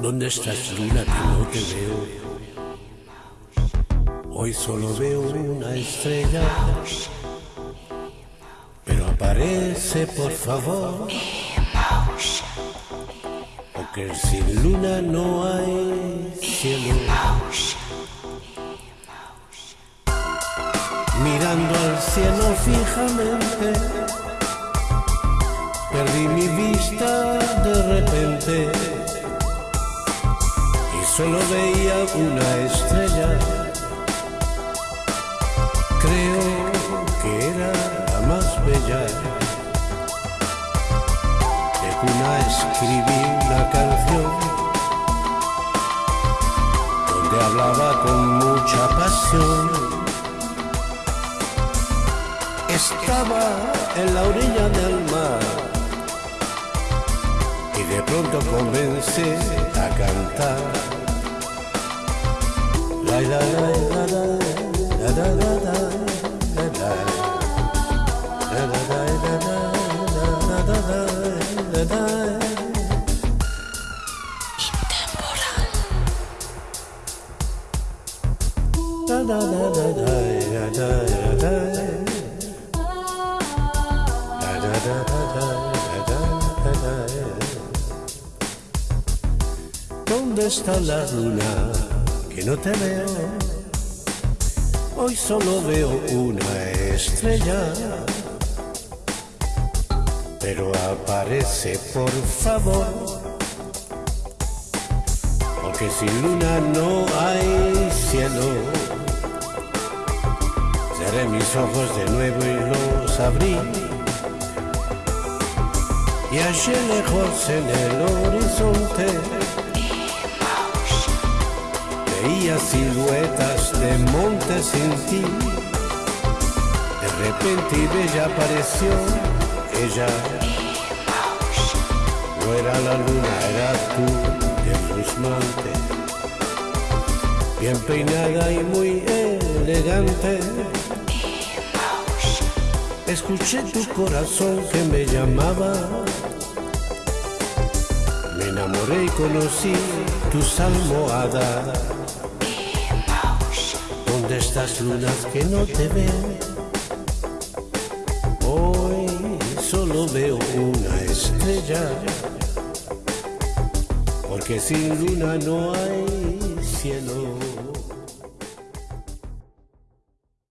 ¿Dónde estás, luna, que no te veo? Hoy solo veo una estrella. Pero aparece, por favor. Porque sin luna no hay cielo. Mirando al cielo fijamente, solo veía una estrella. Creo que era la más bella. De cuna escribí una canción donde hablaba con mucha pasión. Estaba en la orilla del mar y de pronto comencé a cantar. ¿Dónde está la luna que no te veo? Hoy solo veo una estrella. Pero aparece, por favor. Porque sin luna no hay cielo. Cerré mis ojos de nuevo y los abrí. Y allí lejos en el horizonte veía siluetas de montes sin ti. De repente y bella apareció ella. No era la luna, era tú, de. Bien peinada y muy elegante. Escuché tu corazón que me llamaba. Enamoré y conocí tus almohadas. ¿Dónde estás, lunas que no te veo? Hoy solo veo una estrella. Porque sin luna no hay cielo.